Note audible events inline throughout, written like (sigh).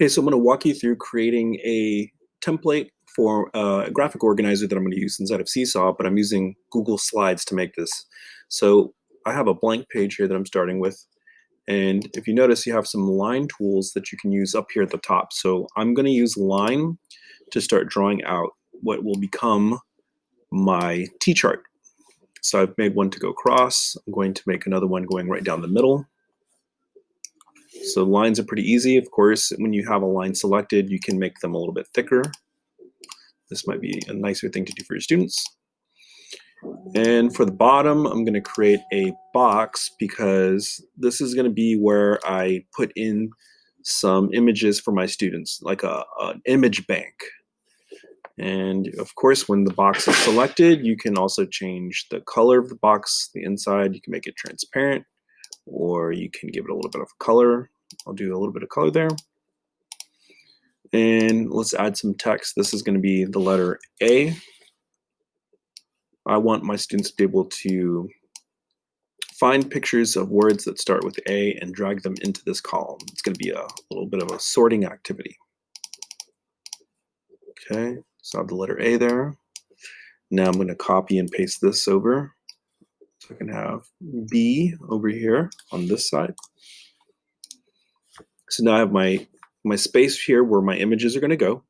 Okay, so I'm going to walk you through creating a template for uh, a graphic organizer that I'm going to use inside of Seesaw, but I'm using Google Slides to make this. So I have a blank page here that I'm starting with. And if you notice, you have some line tools that you can use up here at the top. So I'm going to use line to start drawing out what will become my T-chart. So I've made one to go across. I'm going to make another one going right down the middle. So lines are pretty easy. Of course, when you have a line selected, you can make them a little bit thicker. This might be a nicer thing to do for your students. And for the bottom, I'm going to create a box because this is going to be where I put in some images for my students, like a, an image bank. And of course, when the box is selected, you can also change the color of the box, the inside. You can make it transparent or you can give it a little bit of color. I'll do a little bit of color there. And let's add some text. This is going to be the letter A. I want my students to be able to find pictures of words that start with A and drag them into this column. It's going to be a little bit of a sorting activity. Okay, so I have the letter A there. Now I'm going to copy and paste this over. So I can have B over here on this side. So now I have my, my space here where my images are going to go.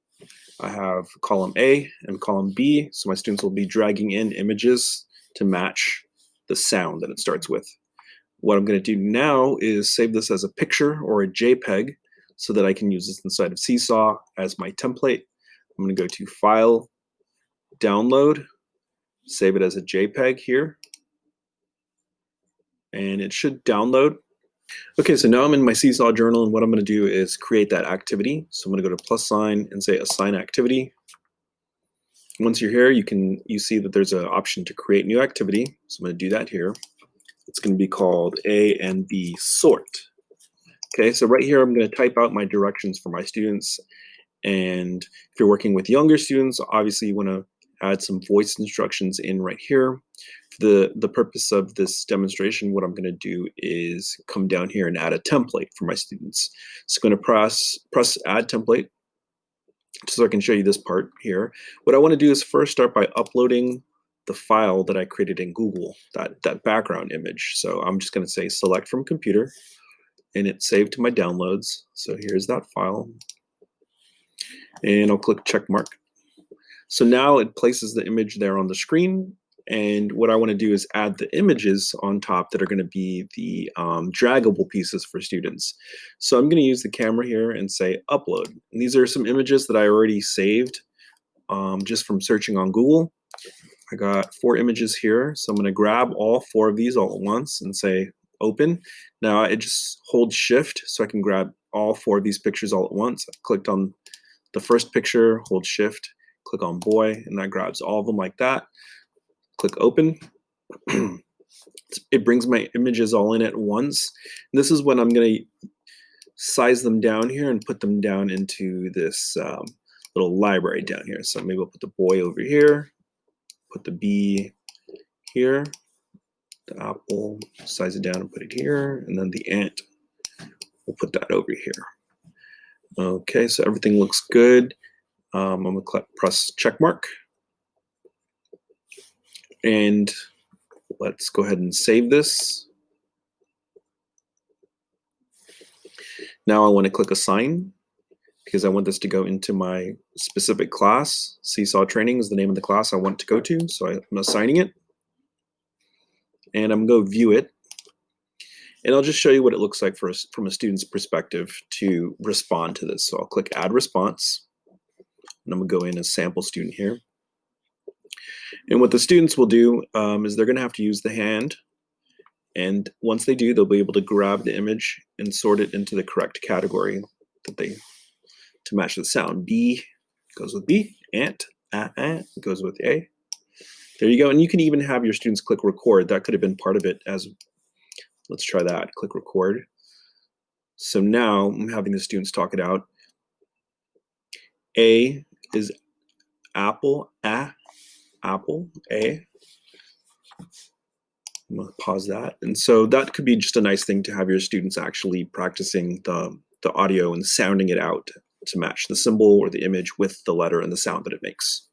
I have column A and column B, so my students will be dragging in images to match the sound that it starts with. What I'm going to do now is save this as a picture or a JPEG so that I can use this inside of Seesaw as my template. I'm going to go to File, Download, save it as a JPEG here, and it should download. Okay, so now I'm in my Seesaw journal and what I'm going to do is create that activity. So I'm going to go to plus sign and say assign activity. Once you're here, you can you see that there's an option to create new activity. So I'm going to do that here. It's going to be called A and B sort. Okay, so right here I'm going to type out my directions for my students. And if you're working with younger students, obviously you want to add some voice instructions in right here For the, the purpose of this demonstration, what I'm going to do is come down here and add a template for my students. So I'm going to press, press add template so I can show you this part here. What I want to do is first start by uploading the file that I created in Google, that, that background image. So I'm just going to say select from computer and it's saved to my downloads. So here's that file. And I'll click check mark. So now it places the image there on the screen and what I want to do is add the images on top that are going to be the um, draggable pieces for students. So I'm going to use the camera here and say upload. And these are some images that I already saved um, just from searching on Google. I got four images here. So I'm going to grab all four of these all at once and say open. Now I just hold shift so I can grab all four of these pictures all at once. I clicked on the first picture, hold shift, click on boy, and that grabs all of them like that click open. (clears throat) it brings my images all in at once. And this is when I'm going to size them down here and put them down into this um, little library down here. So maybe I'll put the boy over here, put the bee here, the apple, size it down and put it here, and then the ant, we'll put that over here. Okay, so everything looks good. Um, I'm gonna press check mark. And let's go ahead and save this. Now I want to click assign because I want this to go into my specific class. Seesaw training is the name of the class I want to go to. So I'm assigning it. And I'm going to view it. And I'll just show you what it looks like for from a student's perspective to respond to this. So I'll click add response. And I'm to go in as sample student here. And what the students will do um, is they're going to have to use the hand. And once they do, they'll be able to grab the image and sort it into the correct category that they to match the sound. B goes with B, ant, ah, goes with A. There you go. And you can even have your students click record. That could have been part of it as, let's try that, click record. So now I'm having the students talk it out. A is apple, a Apple, A. I'm gonna pause that. And so that could be just a nice thing to have your students actually practicing the, the audio and sounding it out to match the symbol or the image with the letter and the sound that it makes.